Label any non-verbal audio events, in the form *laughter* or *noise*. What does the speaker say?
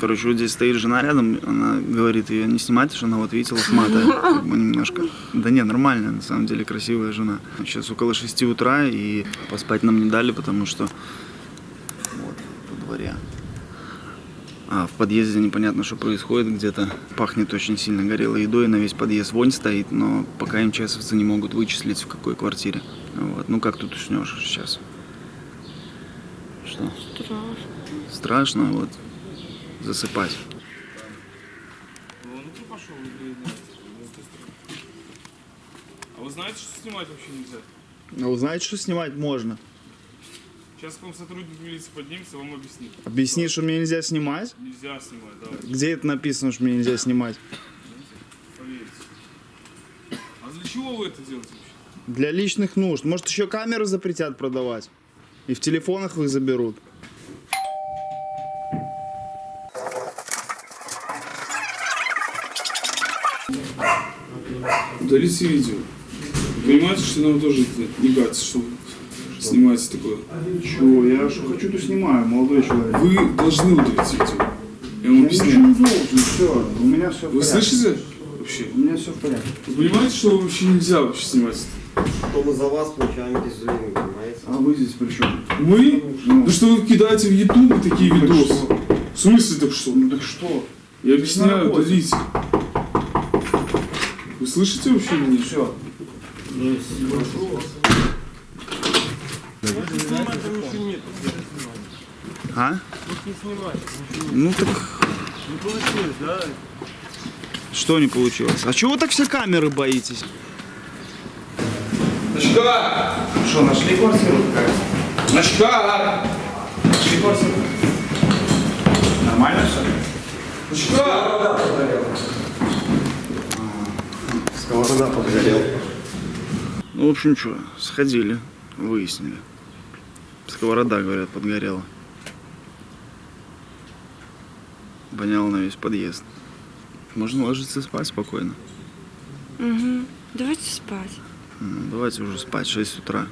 Короче, вот здесь стоит жена рядом, она говорит, ее не снимать, что она вот видите, лохматая, *laughs* как бы немножко. Да не, нормальная, на самом деле, красивая жена. Сейчас около 6 утра, и поспать нам не дали, потому что вот, во дворе. А в подъезде непонятно, что происходит, где-то пахнет очень сильно горелой едой, на весь подъезд вонь стоит, но пока МЧСовцы не могут вычислить, в какой квартире. Вот. Ну как тут уснешь сейчас? Что? Страшно. Страшно, вот, засыпать. Нет? А вы знаете, что снимать вообще нельзя? А вы знаете, что снимать можно? Сейчас к вам сотрудник милиции поднимется, вам объяснит. Объясни, что мне нельзя снимать? Нельзя снимать, давай, Где это написано, что мне нельзя снимать? поверьте. А для чего вы это делаете вообще? Для личных нужд. Может, еще камеры запретят продавать? И в телефонах их заберут. Удалите видео. Понимаете, что нам тоже не кажется, что вы снимаете такое? Чего? Я что хочу, то снимаю, молодой человек. Вы должны удалить видео. Я вам объясняю. должен, все. У меня все Вы слышите вообще? У меня все в порядке. Вы понимаете, что вообще нельзя вообще снимать? Что мы за вас получаем эти зрения, понимаете? А вы здесь при чем? Мы? Ну что вы кидаете в YouTube такие Так видосы? В смысле так что? Ну так что? Я объясняю, удалите. Вы слышите вообще меня? Все. А? Ну так... Не получилось, да? Что не получилось? А чего вы так все камеры боитесь? Начка! Что, нашли квартиру? Начка! Нашли квартиру? Нормально все? Сковорода подгорел. Ну, в общем, что, сходили, выяснили. Сковорода, говорят, подгорела. Воняло на весь подъезд. Можно ложиться спать спокойно. Угу. Давайте спать. Ну, давайте уже спать, 6 утра.